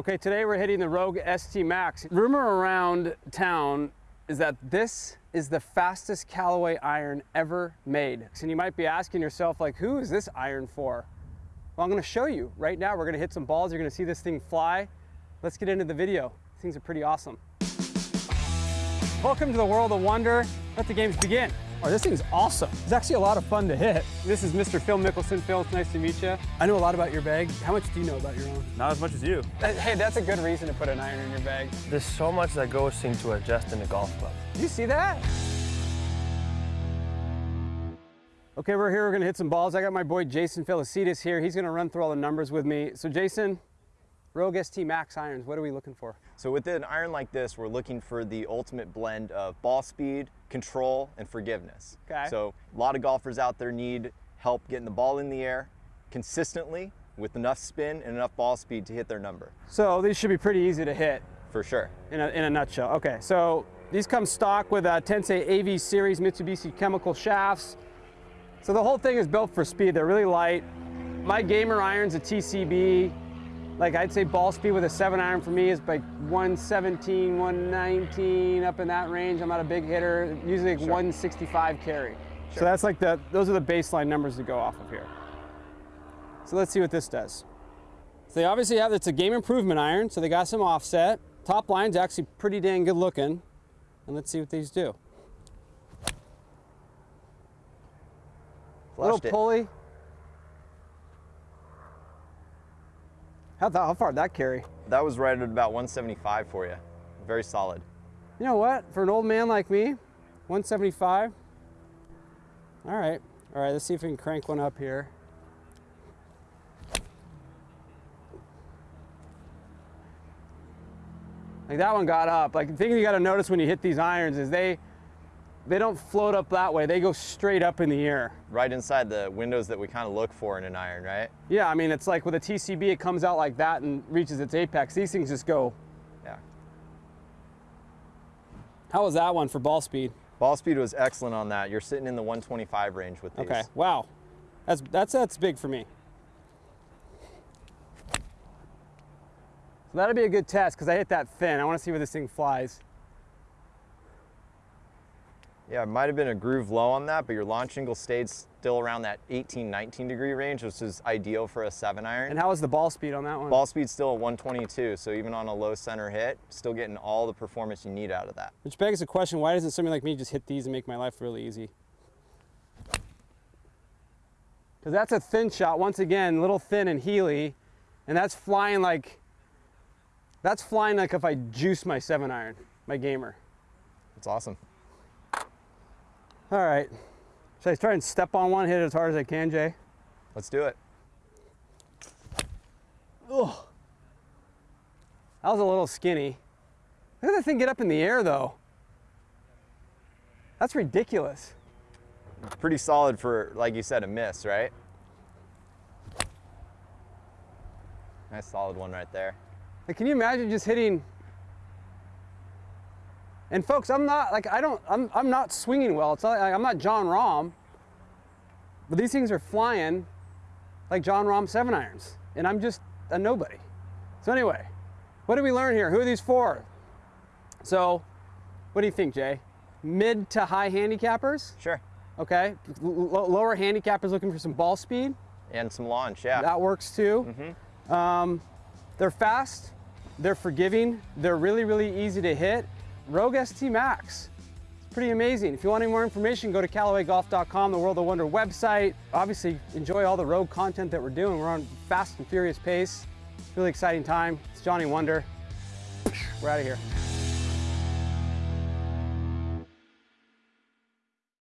Okay, today we're hitting the Rogue ST Max. Rumor around town is that this is the fastest Callaway iron ever made. And you might be asking yourself, like, who is this iron for? Well, I'm gonna show you right now. We're gonna hit some balls. You're gonna see this thing fly. Let's get into the video. Things are pretty awesome. Welcome to the world of wonder. Let the games begin. Oh, this thing's awesome. It's actually a lot of fun to hit. This is Mr. Phil Mickelson. Phil, it's nice to meet you. I know a lot about your bag. How much do you know about your own? Not as much as you. Uh, hey, that's a good reason to put an iron in your bag. There's so much that goes into adjusting a golf club. Did you see that? Okay, we're here. We're gonna hit some balls. I got my boy Jason Felicitas here. He's gonna run through all the numbers with me. So Jason, Rogue ST Max irons, what are we looking for? So with an iron like this, we're looking for the ultimate blend of ball speed, control, and forgiveness. Okay. So a lot of golfers out there need help getting the ball in the air consistently with enough spin and enough ball speed to hit their number. So these should be pretty easy to hit For sure. in a, in a nutshell. Okay, so these come stock with uh, a Tensei AV series Mitsubishi chemical shafts. So the whole thing is built for speed. They're really light. My gamer iron's a TCB. Like I'd say ball speed with a seven iron for me is like 117, 119, up in that range. I'm not a big hitter, usually like Sure. 165 carry. So that's like the, those are the baseline numbers to go off of here. So let's see what this does. So they obviously have, it's a game improvement iron, so they got some offset. Top line's actually pretty dang good looking. And let's see what these do. Little Flushed it. pulley. How, how far did that carry? That was right at about 175 for you. Very solid. You know what? For an old man like me, 175. All right. All right, let's see if we can crank one up here. Like that one got up. Like the thing you got to notice when you hit these irons is they they don't float up that way. They go straight up in the air. Right inside the windows that we kind of look for in an iron, right? Yeah, I mean it's like with a TCB it comes out like that and reaches its apex. These things just go. Yeah. How was that one for ball speed? Ball speed was excellent on that. You're sitting in the 125 range with these. Okay. Wow. That's that's that's big for me. So that'll be a good test because I hit that thin. I want to see where this thing flies. Yeah, it might have been a groove low on that, but your launch angle stayed still around that 18, 19 degree range, which is ideal for a seven iron. And how was the ball speed on that one? Ball speed's still at 122, so even on a low center hit, still getting all the performance you need out of that. Which begs the question: Why doesn't somebody like me just hit these and make my life really easy? Because that's a thin shot. Once again, little thin and heely, and that's flying like. That's flying like if I juice my seven iron, my gamer. That's awesome. All right. Should I try and step on one, hit it as hard as I can, Jay? Let's do it. Ugh. That was a little skinny. Look at that thing get up in the air, though. That's ridiculous. Pretty solid for, like you said, a miss, right? Nice solid one right there. Like, can you imagine just hitting? And folks, I'm not like I don't. I'm I'm not swinging well. It's not, like, I'm not Jon Rahm. But these things are flying like Jon Rahm seven irons, and I'm just a nobody. So anyway, what did we learn here? Who are these for? So, what do you think, Jay? Mid to high handicappers? Sure. Okay. L- lower handicappers looking for some ball speed. And some launch, yeah. That works too. Um, they're fast, they're forgiving, they're really, really easy to hit. Rogue ST Max. It's pretty amazing. If you want any more information, go to CallawayGolf.com, the World of Wonder website. Obviously, enjoy all the Rogue content that we're doing. We're on fast and furious pace. Really exciting time. It's Johnny Wunder. We're out of here.